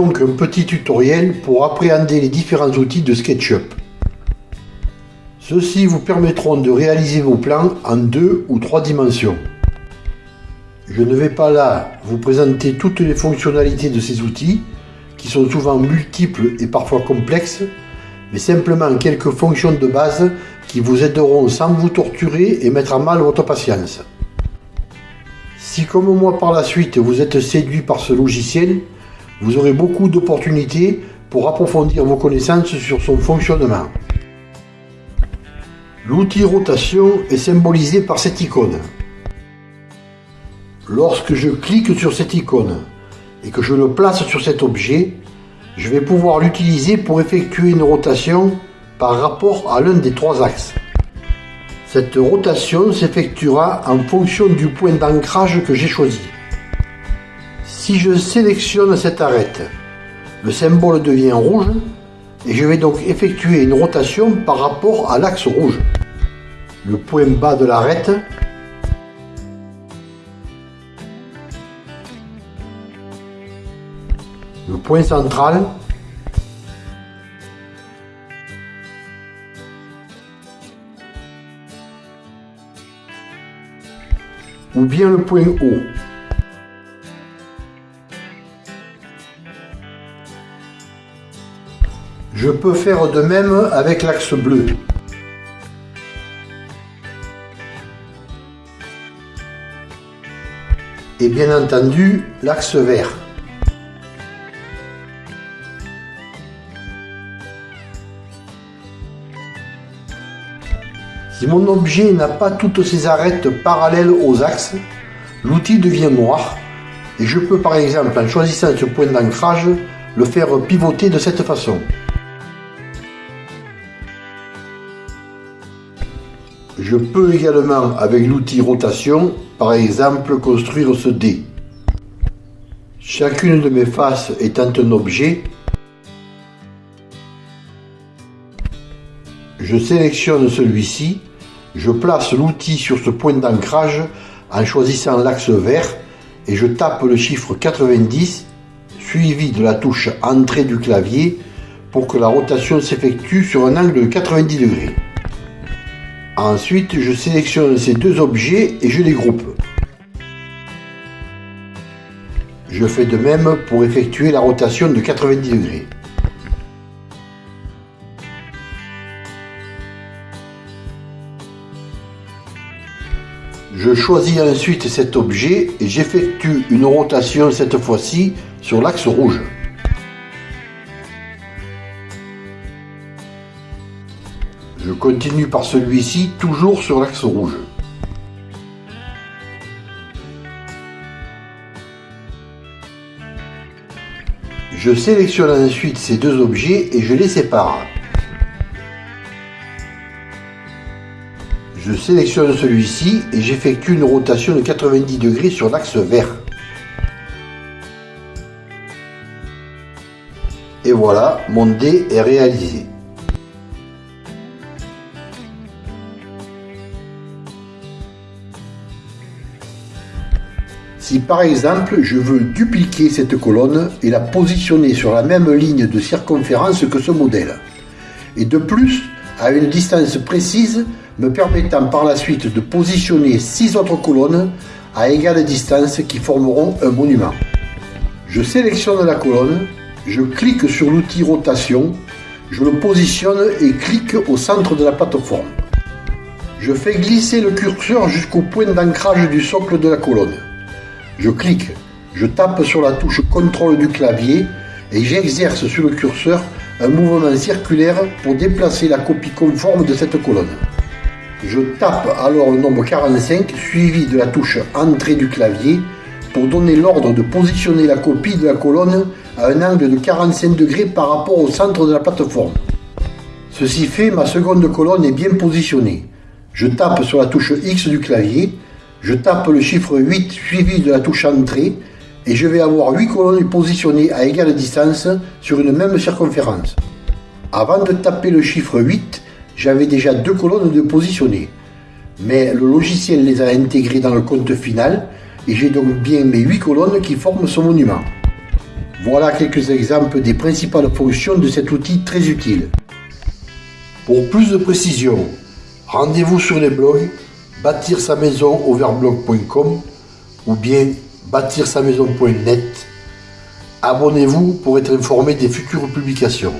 donc un petit tutoriel pour appréhender les différents outils de SketchUp. Ceux-ci vous permettront de réaliser vos plans en deux ou trois dimensions. Je ne vais pas là vous présenter toutes les fonctionnalités de ces outils, qui sont souvent multiples et parfois complexes, mais simplement quelques fonctions de base qui vous aideront sans vous torturer et mettre à mal votre patience. Si comme moi par la suite vous êtes séduit par ce logiciel, vous aurez beaucoup d'opportunités pour approfondir vos connaissances sur son fonctionnement. L'outil rotation est symbolisé par cette icône. Lorsque je clique sur cette icône et que je le place sur cet objet, je vais pouvoir l'utiliser pour effectuer une rotation par rapport à l'un des trois axes. Cette rotation s'effectuera en fonction du point d'ancrage que j'ai choisi. Si je sélectionne cette arête, le symbole devient rouge et je vais donc effectuer une rotation par rapport à l'axe rouge. Le point bas de l'arête le point central ou bien le point haut. Je peux faire de même avec l'axe bleu. Et bien entendu, l'axe vert. Si mon objet n'a pas toutes ses arêtes parallèles aux axes, l'outil devient noir et je peux par exemple en choisissant ce point d'ancrage le faire pivoter de cette façon. Je peux également, avec l'outil rotation, par exemple, construire ce dé. Chacune de mes faces étant un objet, je sélectionne celui-ci, je place l'outil sur ce point d'ancrage en choisissant l'axe vert et je tape le chiffre 90 suivi de la touche entrée du clavier pour que la rotation s'effectue sur un angle de 90 degrés. Ensuite, je sélectionne ces deux objets et je les groupe. Je fais de même pour effectuer la rotation de 90 degrés. Je choisis ensuite cet objet et j'effectue une rotation cette fois-ci sur l'axe rouge. Je continue par celui-ci, toujours sur l'axe rouge. Je sélectionne ensuite ces deux objets et je les sépare. Je sélectionne celui-ci et j'effectue une rotation de 90 degrés sur l'axe vert. Et voilà, mon dé est réalisé. Si par exemple je veux dupliquer cette colonne et la positionner sur la même ligne de circonférence que ce modèle, et de plus à une distance précise me permettant par la suite de positionner six autres colonnes à égale distance qui formeront un monument. Je sélectionne la colonne, je clique sur l'outil rotation, je le positionne et clique au centre de la plateforme. Je fais glisser le curseur jusqu'au point d'ancrage du socle de la colonne. Je clique, je tape sur la touche contrôle du clavier et j'exerce sur le curseur un mouvement circulaire pour déplacer la copie conforme de cette colonne. Je tape alors le nombre 45 suivi de la touche entrée du clavier pour donner l'ordre de positionner la copie de la colonne à un angle de 45 degrés par rapport au centre de la plateforme. Ceci fait, ma seconde colonne est bien positionnée. Je tape sur la touche X du clavier je tape le chiffre 8 suivi de la touche entrée et je vais avoir 8 colonnes positionnées à égale distance sur une même circonférence. Avant de taper le chiffre 8, j'avais déjà deux colonnes de positionnées. Mais le logiciel les a intégrées dans le compte final et j'ai donc bien mes 8 colonnes qui forment ce monument. Voilà quelques exemples des principales fonctions de cet outil très utile. Pour plus de précision, rendez-vous sur les blogs bâtir sa maison overblog.com ou bien bâtir sa maison.net. Abonnez-vous pour être informé des futures publications.